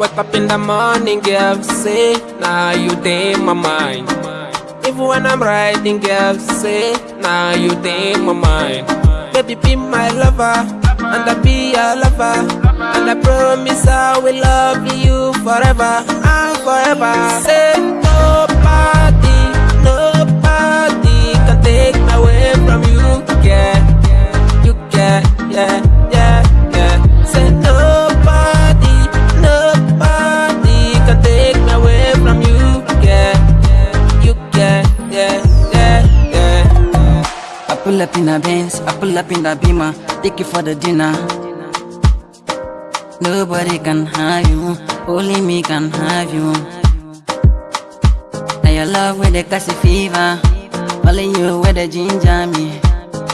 Wake up in the morning, girl, say, now you day my mind. Even when I'm riding, girl, say, now you day my mind. Baby, be my lover, and I be your lover. And I promise I will love you forever and forever. Say, pull up in a Benz, I pull up in the Beamer, take you for the dinner. Nobody can have you, only me can have you. Now your love with the cassie fever, only you with the ginger me.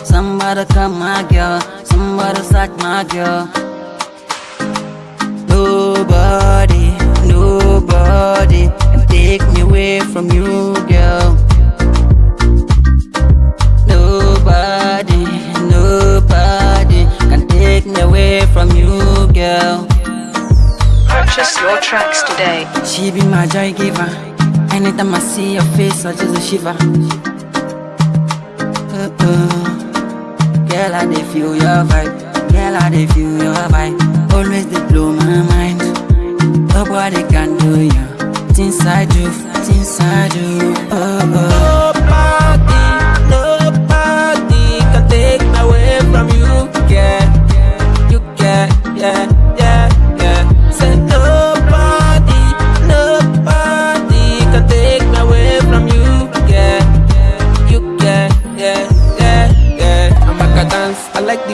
Somebody come my girl, somebody suck my girl. Nobody Purchase your tracks today. She be my joy giver. Anytime I see your face, I just a shiver. Uh -uh. Girl, I dey feel your vibe. Girl, I dey feel your vibe. Always dey blow my mind. Nobody can do you. Things I do, things I do.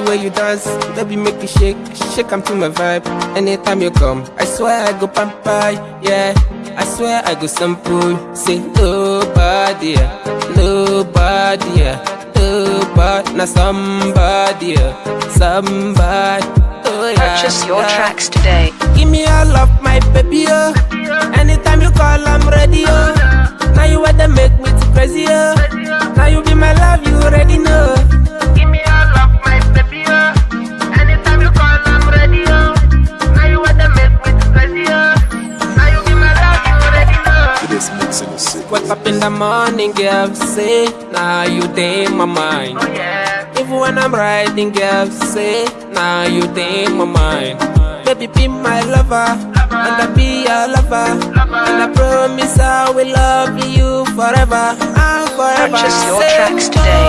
The way you dance. Baby, make you shake, shake, I'm to my vibe. Anytime you come, I swear I go pamper, yeah. I swear I go sample. Say nobody, nobody, nobody, not somebody, somebody. Oh, yeah, Purchase your yeah. tracks today. Give me all of my baby, oh. Anytime you call, I'm ready, oh. Now you want to make me too crazy, oh. Wake up in the morning, girl, say, now you day my mind. Oh, Even when I'm riding, girl, say, now you day my mind. Baby, be my lover, and I be your lover. And I promise I will love you forever and forever. Purchase your Say tracks today.